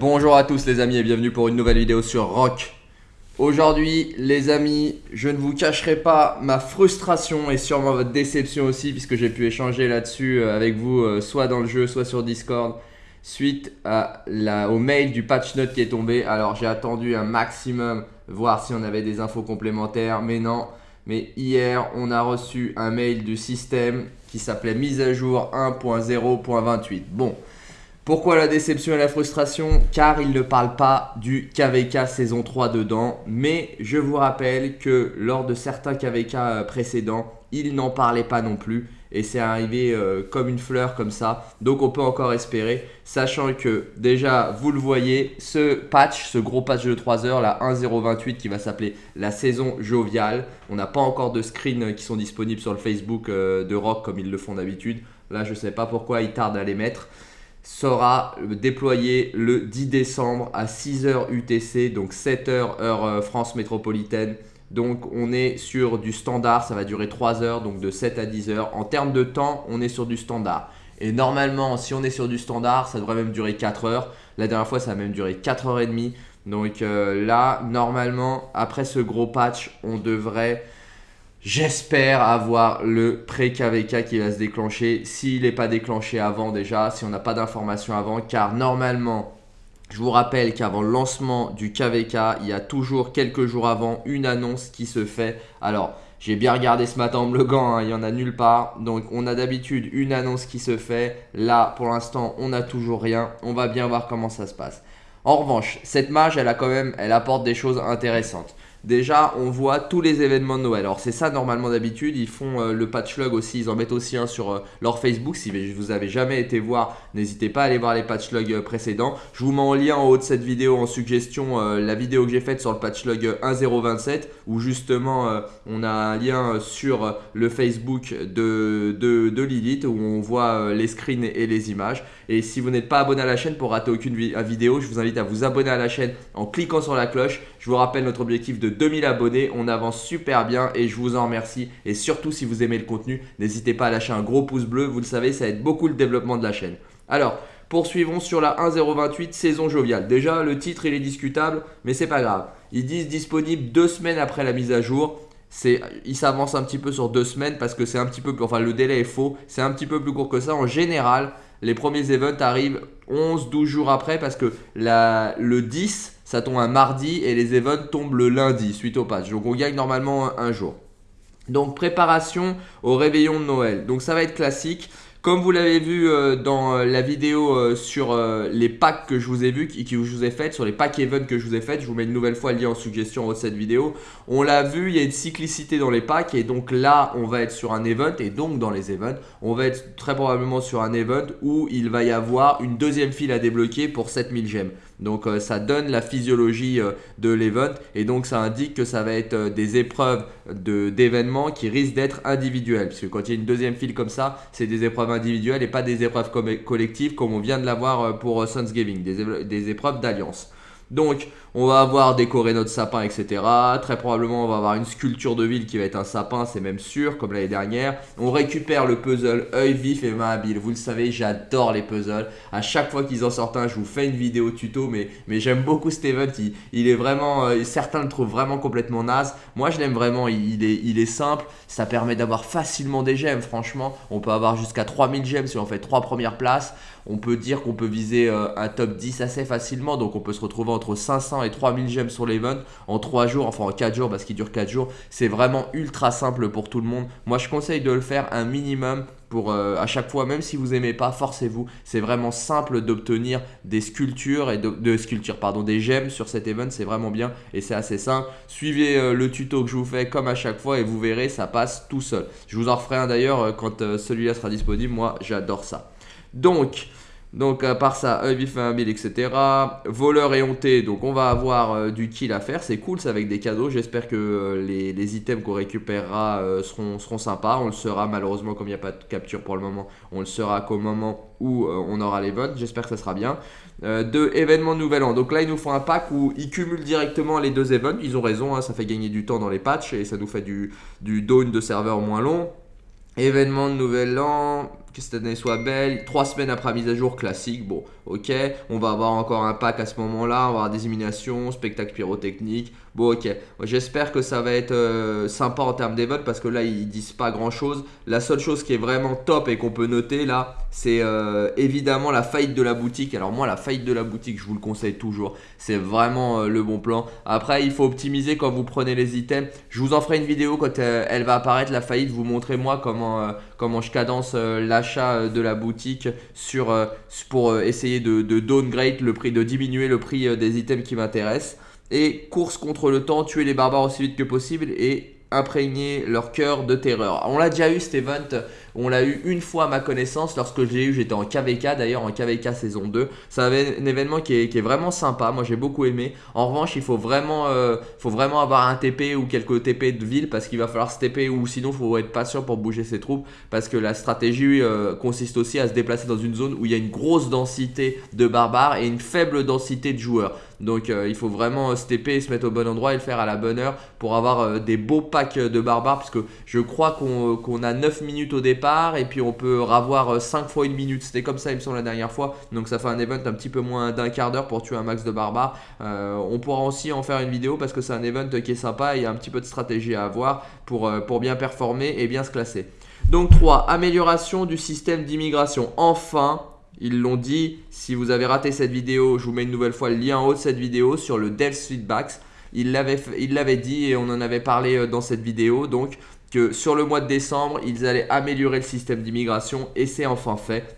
Bonjour à tous les amis et bienvenue pour une nouvelle vidéo sur Rock. Aujourd'hui les amis, je ne vous cacherai pas ma frustration et sûrement votre déception aussi puisque j'ai pu échanger là-dessus euh, avec vous euh, soit dans le jeu soit sur Discord suite au mail du patch note qui est tombé. Alors j'ai attendu un maximum voir si on avait des infos complémentaires mais non. Mais hier on a reçu un mail du système qui s'appelait mise à jour 1.0.28. Bon. Pourquoi la déception et la frustration Car il ne parle pas du KVK saison 3 dedans. Mais je vous rappelle que lors de certains KVK euh, précédents, il n'en parlait pas non plus. Et c'est arrivé euh, comme une fleur comme ça. Donc on peut encore espérer. Sachant que déjà, vous le voyez, ce patch, ce gros patch de 3 heures, la 1.028 qui va s'appeler la saison joviale. On n'a pas encore de screens qui sont disponibles sur le Facebook euh, de Rock comme ils le font d'habitude. Là, je ne sais pas pourquoi ils tardent à les mettre sera déployé le 10 décembre à 6h UTC, donc 7h heure euh, France métropolitaine. Donc on est sur du standard, ça va durer 3 heures, donc de 7 à 10 heures. En termes de temps, on est sur du standard. Et normalement, si on est sur du standard, ça devrait même durer 4 heures. La dernière fois, ça a même duré 4 heures et demie. Donc euh, là, normalement, après ce gros patch, on devrait J'espère avoir le pré-KVK qui va se déclencher. S'il n'est pas déclenché avant déjà, si on n'a pas d'informations avant, car normalement, je vous rappelle qu'avant le lancement du KVK, il y a toujours quelques jours avant une annonce qui se fait. Alors, j'ai bien regardé ce matin en gant, hein, il n'y en a nulle part. Donc, on a d'habitude une annonce qui se fait. Là, pour l'instant, on n'a toujours rien. On va bien voir comment ça se passe. En revanche, cette mage, elle a quand même, elle apporte des choses intéressantes. Déjà, on voit tous les événements de Noël. Alors, c'est ça normalement d'habitude. Ils font euh, le patch log aussi. Ils en mettent aussi un sur euh, leur Facebook. Si vous avez jamais été voir, n'hésitez pas à aller voir les patch logs euh, précédents. Je vous mets en lien en haut de cette vidéo en suggestion la vidéo que j'ai faite sur le patch log 1027 où justement on a un lien sur le Facebook de, de, Lilith où on voit les screens et les images. Et si vous n'êtes pas abonné à la chaîne pour rater aucune vidéo, je vous invite à vous abonner à la chaîne en cliquant sur la cloche. Je vous rappelle notre objectif de 2000 abonnés. On avance super bien et je vous en remercie. Et surtout, si vous aimez le contenu, n'hésitez pas à lâcher un gros pouce bleu. Vous le savez, ça aide beaucoup le développement de la chaîne. Alors, poursuivons sur la 1.028 saison joviale. Déjà, le titre, il est discutable, mais c'est pas grave. Ils disent disponible deux semaines après la mise à jour. Il s'avance un petit peu sur deux semaines parce que c'est un petit peu plus, enfin le délai est faux, c'est un petit peu plus court que ça. En général, les premiers events arrivent 11-12 jours après parce que le 10 ça tombe un mardi et les events tombent le lundi suite au patch. Donc on gagne normalement un jour. Donc préparation au réveillon de Noël. Donc ça va être classique. Comme vous l'avez vu euh, dans euh, la vidéo euh, sur les packs que je vous ai vu, qui, je vous ai fait, sur les packs event que je vous ai fait, je vous mets une nouvelle fois le lien en suggestion en de cette vidéo. On l'a vu, il y a une cyclicité dans les packs et donc là, on va être sur un event et donc dans les events, on va être très probablement sur un event où il va y avoir une deuxième file à débloquer pour 7000 gemmes. Donc ça donne la physiologie de l'event et donc ça indique que ça va être des épreuves d'événements qui risquent d'être individuelles. Parce que quand il y a une deuxième file comme ça, c'est des épreuves individuelles et pas des épreuves collectives comme on vient de l'avoir euh, pour euh, Sunsgiving, des épreuves d'alliance. Donc, on va avoir décoré notre sapin, etc. Très probablement, on va avoir une sculpture de ville qui va être un sapin, c'est même sûr, comme l'année dernière. On récupère le puzzle œil vif et main habile. Vous le savez, j'adore les puzzles. À chaque fois qu'ils en sortent un, je vous fais une vidéo tuto, mais, j'aime beaucoup cet event. Il, est vraiment, euh, certains le trouvent vraiment complètement naze. Moi, je l'aime vraiment. Il, est, il est simple. Ça permet d'avoir facilement des gemmes, franchement. On peut avoir jusqu'à 3000 gemmes si on fait 3 premières places. On peut dire qu'on peut viser euh, un top 10 assez facilement. Donc, on peut se retrouver entre 500 et 3000 gemmes sur l'event en 3 jours, enfin en 4 jours parce qu'il dure 4 jours. C'est vraiment ultra simple pour tout le monde. Moi, je conseille de le faire un minimum pour euh, à chaque fois, même si vous aimez pas, forcez-vous. C'est vraiment simple d'obtenir des sculptures et de, sculptures, pardon, des gemmes sur cet event. C'est vraiment bien et c'est assez simple. Suivez euh, le tuto que je vous fais comme à chaque fois et vous verrez, ça passe tout seul. Je vous en referai un d'ailleurs quand celui-là sera disponible. Moi, j'adore ça. Donc, donc à part ça, œil 1000, etc. Voleur éhonté, donc on va avoir euh, du kill à faire, c'est cool, c'est avec des cadeaux. J'espère que euh, les, items qu'on récupérera euh, seront, seront sympas. On le sera malheureusement comme il n'y a pas de capture pour le moment, on le sera qu'au moment où on aura les. J'espère que ça sera bien. deux événements nouvel an. Donc là ils nous font un pack où ils cumulent directement les deux events. Ils ont raison, hein, ça fait gagner du temps dans les patchs et ça nous fait du, du down de serveur moins long. Événement de nouvel an, que cette année soit belle. Trois semaines après mise à jour classique, bon, ok. On va avoir encore un pack à ce moment-là, on va avoir des éliminations, spectacle pyrotechnique. Bon, ok. J'espère que ça va être euh, sympa en termes d'évote parce que là, ils disent pas grand-chose. La seule chose qui est vraiment top et qu'on peut noter là, c'est euh, évidemment la faillite de la boutique. Alors moi, la faillite de la boutique, je vous le conseille toujours. C'est vraiment euh, le bon plan. Après, il faut optimiser quand vous prenez les items. Je vous en ferai une vidéo quand elle va apparaître, la faillite. Vous montrez moi comment, comment je cadence l'achat de la boutique sur, pour essayer de, de downgrade le prix, de diminuer le prix des items qui m'intéressent. Et course contre le temps, tuer les barbares aussi vite que possible et imprégner leur cœur de terreur. On l'a déjà eu cet event, on l'a eu une fois à ma connaissance lorsque j'ai eu, j'étais en KVK d'ailleurs en KVK saison 2. C'est un, événement qui est, vraiment sympa, moi j'ai beaucoup aimé. En revanche il faut vraiment, euh, avoir un TP ou quelques TP de ville parce qu'il va falloir se TP ou sinon il faut être patient pour bouger ses troupes parce que la stratégie euh, consiste aussi à se déplacer dans une zone où il y a une grosse densité de barbares et une faible densité de joueurs. Donc euh, il faut vraiment se TP et se mettre au bon endroit et le faire à la bonne heure pour avoir des beaux packs de barbares puisque je crois qu'on a 9 minutes au départ et puis on peut avoir 5 euh, fois une minute. C'était comme ça, il me semble, la dernière fois. Donc ça fait un event un petit peu moins d'un quart d'heure pour tuer un max de barbares. Euh, on pourra aussi en faire une vidéo parce que c'est un event qui est sympa et il y a un petit peu de stratégie à avoir pour, euh, pour bien performer et bien se classer. Donc 3. Amélioration du système d'immigration. Enfin, ils l'ont dit, si vous avez raté cette vidéo, je vous mets une nouvelle fois le lien en haut de cette vidéo sur le Dev Feedbacks. Il l'avait dit et on en avait parlé dans cette vidéo. Donc que sur le mois de décembre, ils allaient améliorer le système d'immigration et c'est enfin fait.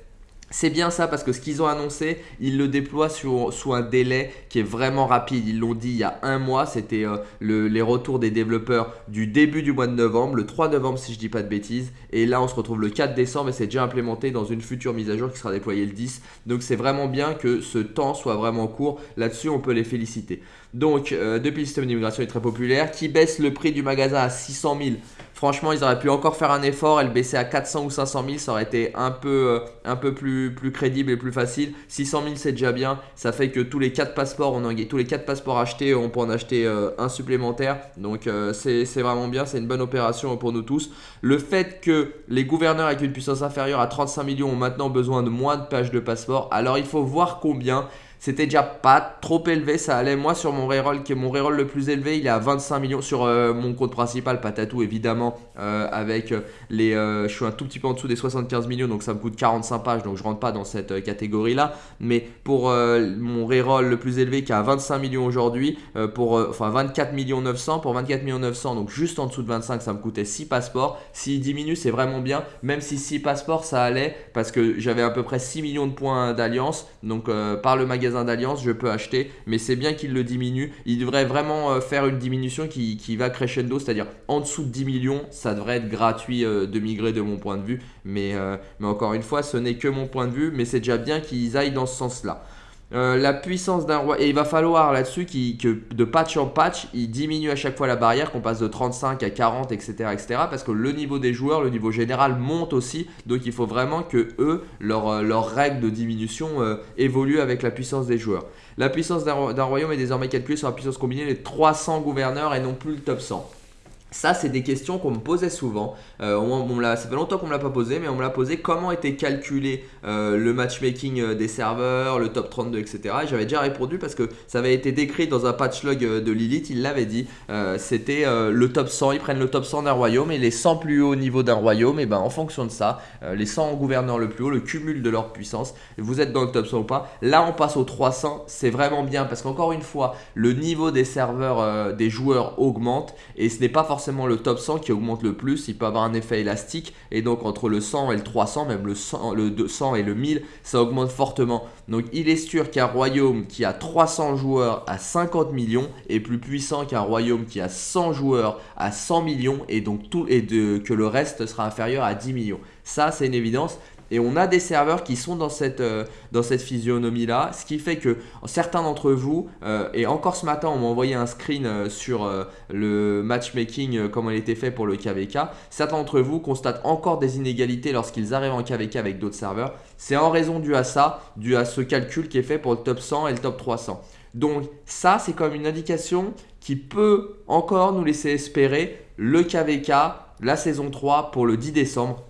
C'est bien ça parce que ce qu'ils ont annoncé, ils le déploient sous, un délai qui est vraiment rapide. Ils l'ont dit il y a un mois, c'était euh, les retours des développeurs du début du mois de novembre, le 3 novembre si je dis pas de bêtises. Et là on se retrouve le 4 décembre et c'est déjà implémenté dans une future mise à jour qui sera déployée le 10. Donc c'est vraiment bien que ce temps soit vraiment court. Là-dessus on peut les féliciter. Donc euh, depuis le système d'immigration est très populaire, qui baisse le prix du magasin à 600 000 Franchement, ils auraient pu encore faire un effort et le baisser à 400 ou 500 000. Ça aurait été un peu, euh, plus, crédible et plus facile. 600 000, c'est déjà bien. Ça fait que tous les 4 passeports, on tous les 4 passeports achetés, on peut en acheter euh, un supplémentaire. Donc, euh, c'est vraiment bien. C'est une bonne opération pour nous tous. Le fait que les gouverneurs avec une puissance inférieure à 35 millions ont maintenant besoin de moins de pages de passeport. Alors, il faut voir combien. C'était déjà pas trop élevé, ça allait. Moi, sur mon reroll, qui est mon reroll le plus élevé, il est à 25 millions. Sur euh, mon compte principal, Patatou, évidemment, euh, avec euh, les. je suis un tout petit peu en dessous des 75 millions, donc ça me coûte 45 pages, donc je rentre pas dans cette catégorie-là. Mais pour mon reroll le plus élevé, qui est à 25 millions aujourd'hui, pour enfin 24 millions 900, pour 24 millions 900, donc juste en dessous de 25, ça me coûtait 6 passeports. S'il diminue, c'est vraiment bien. Même si 6 passeports, ça allait, parce que j'avais à peu près 6 millions de points d'alliance. Donc par le magasin d'alliance, je peux acheter, mais c'est bien qu'il le diminue. Il devrait vraiment euh, faire une diminution qui, va crescendo, c'est-à-dire en dessous de 10 millions, ça devrait être gratuit euh, de migrer de mon point de vue. Mais, euh, mais encore une fois, ce n'est que mon point de vue, mais c'est déjà bien qu'ils aillent dans ce sens-là. Euh, la puissance d'un roi. Et il va falloir là-dessus que de patch en patch, il diminue à chaque fois la barrière, qu'on passe de 35 à 40, etc., etc. Parce que le niveau des joueurs, le niveau général monte aussi. Donc il faut vraiment que eux, leurs euh, règles de diminution euh, évoluent avec la puissance des joueurs. La puissance d'un royaume est désormais calculée sur la puissance combinée des 300 gouverneurs et non plus le top 100. Ça, c'est des questions qu'on me posait souvent. Euh, ça fait longtemps qu'on ne me l'a pas posé, mais on me l'a posé comment était calculé euh, le matchmaking euh, des serveurs, le top 32, etc. j'avais déjà répondu parce que ça avait été décrit dans un patch log de Lilith, il l'avait dit. C'était le top 100, ils prennent le top 100 d'un royaume et les 100 plus hauts niveaux d'un royaume, et ben en fonction de ça, les 100 gouverneurs le plus haut, le cumul de leur puissance, vous êtes dans le top 100 ou pas. Là, on passe au 300, c'est vraiment bien parce qu'encore une fois, le niveau des serveurs, des joueurs augmente et ce n'est pas forcément le top 100 qui augmente le plus. Il peut avoir un effet élastique. Et donc entre le 100 et le 300, même le 100, le 200 et le 1000, ça augmente fortement. Donc il est sûr qu'un royaume qui a 300 joueurs à 50 millions est plus puissant qu'un royaume qui a 100 joueurs à 100 millions. Et donc tout et de, que le reste sera inférieur à 10 millions. Ça, c'est une évidence. Et on a des serveurs qui sont dans cette, euh, cette physionomie-là, ce qui fait que certains d'entre vous, euh, et encore ce matin, on m'a envoyé un screen euh, sur le matchmaking, comment il était fait pour le KVK. Certains d'entre vous constatent encore des inégalités lorsqu'ils arrivent en KVK avec d'autres serveurs. C'est en raison dû à ça, dû à ce calcul qui est fait pour le top 100 et le top 300. Donc ça, c'est comme une indication qui peut encore nous laisser espérer le KVK, la saison 3 pour le 10 décembre.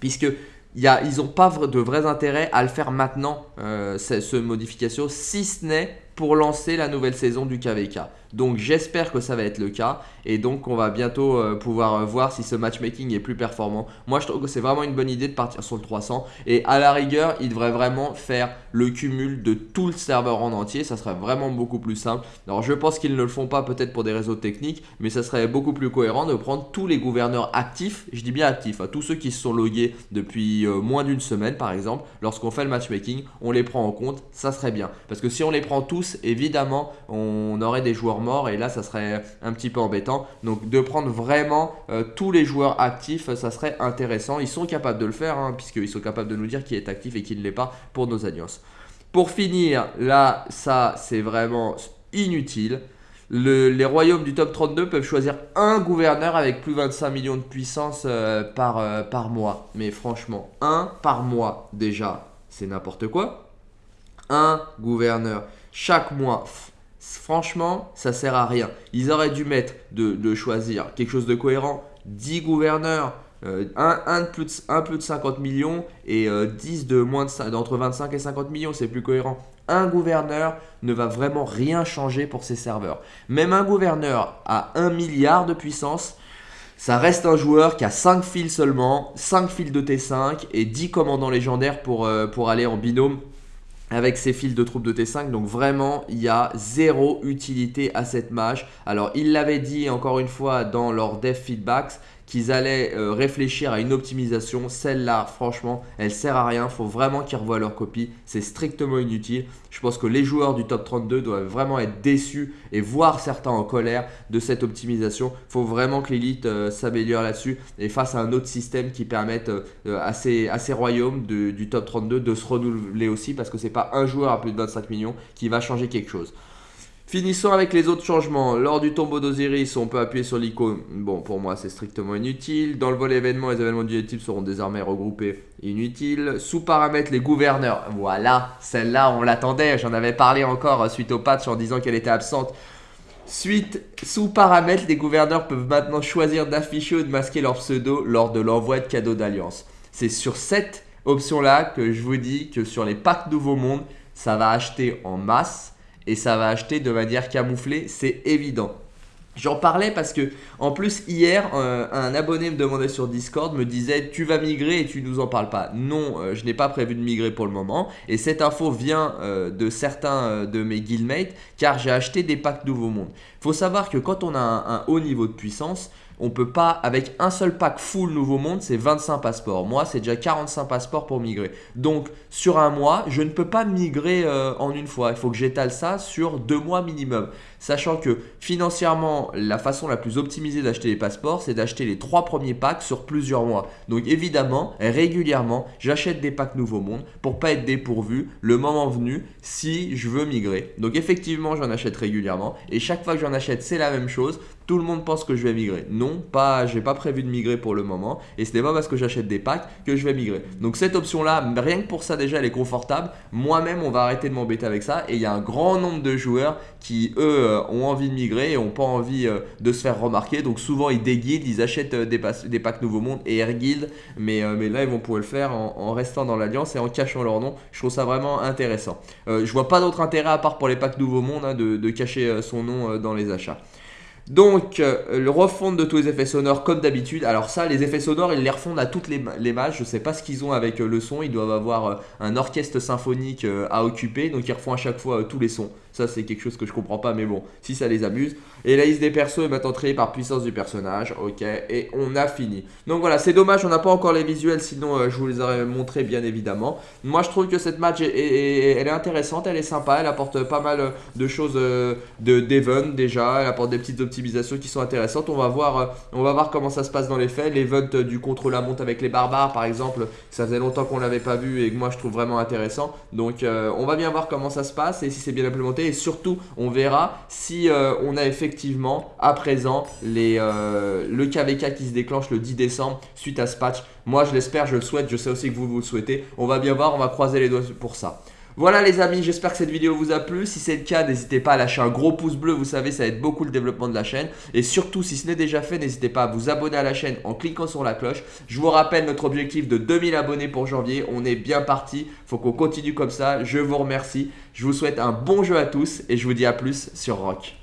Puisque ils n'ont pas de vrais intérêts à le faire maintenant, euh, cette modification, si ce n'est pour lancer la nouvelle saison du KVK. Donc j'espère que ça va être le cas et donc on va bientôt euh, pouvoir euh, voir si ce matchmaking est plus performant. Moi je trouve que c'est vraiment une bonne idée de partir sur le 300 et à la rigueur il devrait vraiment faire le cumul de tout le serveur en entier, ça serait vraiment beaucoup plus simple. Alors je pense qu'ils ne le font pas peut-être pour des réseaux techniques mais ça serait beaucoup plus cohérent de prendre tous les gouverneurs actifs, je dis bien actifs, à tous ceux qui se sont logués depuis euh, moins d'une semaine par exemple, lorsqu'on fait le matchmaking, on les prend en compte, ça serait bien. Parce que si on les prend tous, évidemment on aurait des joueurs mort et là ça serait un petit peu embêtant. Donc de prendre vraiment euh, tous les joueurs actifs, ça serait intéressant. Ils sont capables de le faire hein, puisqu'ils sont capables de nous dire qui est actif et qui ne l'est pas pour nos alliances. Pour finir, là ça c'est vraiment inutile. les royaumes du top 32 peuvent choisir un gouverneur avec plus de 25 millions de puissance euh, euh, par mois. Mais franchement, un par mois déjà, c'est n'importe quoi. Un gouverneur chaque mois franchement, ça sert à rien. Ils auraient dû mettre de, choisir quelque chose de cohérent, 10 gouverneurs, euh, un, de plus de, 50 millions et 10 euh, de moins d'entre 25 et 50 millions, c'est plus cohérent. Un gouverneur ne va vraiment rien changer pour ses serveurs. Même un gouverneur à 1 milliard de puissance, ça reste un joueur qui a 5 fils seulement, 5 fils de T5 et 10 commandants légendaires pour, euh, pour aller en binôme avec ses fils de troupes de T5 donc vraiment il y a zéro utilité à cette mage alors il l'avait dit encore une fois dans leur dev feedbacks qu'ils allaient euh, réfléchir à une optimisation. Celle-là, franchement, elle sert à rien. Il faut vraiment qu'ils revoient leur copie. C'est strictement inutile. Je pense que les joueurs du top 32 doivent vraiment être déçus et voir certains en colère de cette optimisation. Il faut vraiment que l'élite euh, s'améliore là-dessus et face à un autre système qui permette euh, à, ces, royaumes du top 32 de se renouveler aussi parce que c'est pas un joueur à plus de 25 millions qui va changer quelque chose. Finissons avec les autres changements. Lors du tombeau d'Osiris, on peut appuyer sur l'icône. Bon, pour moi, c'est strictement inutile. Dans le volet événements, les événements du type seront désormais regroupés. Inutile. Sous paramètres, les gouverneurs. Voilà, celle-là, on l'attendait. J'en avais parlé encore suite au patch en disant qu'elle était absente. Suite, sous paramètres, les gouverneurs peuvent maintenant choisir d'afficher ou de masquer leur pseudo lors de l'envoi de cadeaux d'alliance. C'est sur cette option-là que je vous dis que sur les packs Nouveau Monde, ça va acheter en masse et ça va acheter de manière camouflée, c'est évident. J'en parlais parce que, en plus, hier, euh, un abonné me demandait sur Discord, me disait Tu vas migrer et tu nous en parles pas. Non, euh, je n'ai pas prévu de migrer pour le moment. Et cette info vient euh, de certains de mes guildmates car j'ai acheté des packs Nouveau Monde. Il faut savoir que quand on a un haut niveau de puissance, on peut pas, avec un seul pack full Nouveau Monde, c'est 25 passeports. Moi, c'est déjà 45 passeports pour migrer. Donc, sur un mois, je ne peux pas migrer euh, en une fois. Il faut que j'étale ça sur deux mois minimum. Sachant que financièrement, la façon la plus optimisée d'acheter les passeports, c'est d'acheter les trois premiers packs sur plusieurs mois. Donc évidemment, régulièrement, j'achète des packs Nouveau Monde pour pas être dépourvu le moment venu si je veux migrer. Donc effectivement, j'en achète régulièrement et chaque fois que j'en achète, c'est la même chose. Tout le monde pense que je vais migrer. Non, pas, j'ai pas prévu de migrer pour le moment et ce n'est pas parce que j'achète des packs que je vais migrer. Donc cette option là, rien que pour ça déjà, elle est confortable. Moi-même, on va arrêter de m'embêter avec ça et il y a un grand nombre de joueurs qui eux euh, ont envie de migrer et n'ont pas envie euh, de se faire remarquer. Donc souvent ils déguident, ils achètent euh, des, packs Nouveau Monde et Air Guild. Mais, là ils vont pouvoir le faire en, restant dans l'alliance et en cachant leur nom. Je trouve ça vraiment intéressant. je vois pas d'autre intérêt à part pour les packs Nouveau Monde hein, de, cacher son nom dans les achats. Donc, le refond de tous les effets sonores comme d'habitude. Alors ça, les effets sonores, ils les refondent à toutes les, les mages. Je sais pas ce qu'ils ont avec le son. Ils doivent avoir un orchestre symphonique à occuper. Donc, ils refont à chaque fois tous les sons. Ça, c'est quelque chose que je comprends pas, mais bon, si ça les amuse. Et la liste des persos est maintenant triée par puissance du personnage. Ok, et on a fini. Donc voilà, c'est dommage, on n'a pas encore les visuels, sinon euh, je vous les aurais montrés bien évidemment. Moi, je trouve que cette match, est, elle est intéressante, elle est sympa, elle apporte pas mal de choses euh, de d'event déjà. Elle apporte des petites optimisations qui sont intéressantes. On va voir, euh, on va voir comment ça se passe dans les faits. L'event du contre la monte avec les barbares, par exemple, ça faisait longtemps qu'on l'avait pas vu et que moi je trouve vraiment intéressant. Donc on va bien voir comment ça se passe et si c'est bien implémenté et surtout on verra si euh, on a effectivement à présent euh, le KVK qui se déclenche le 10 décembre suite à ce patch. Moi je l'espère, je le souhaite, je sais aussi que vous vous le souhaitez. On va bien voir, on va croiser les doigts pour ça. Voilà les amis, j'espère que cette vidéo vous a plu. Si c'est le cas, n'hésitez pas à lâcher un gros pouce bleu, vous savez, ça aide beaucoup le développement de la chaîne. Et surtout, si ce n'est déjà fait, n'hésitez pas à vous abonner à la chaîne en cliquant sur la cloche. Je vous rappelle notre objectif de 2000 abonnés pour janvier. On est bien parti, faut qu'on continue comme ça. Je vous remercie. Je vous souhaite un bon jeu à tous et je vous dis à plus sur Rock.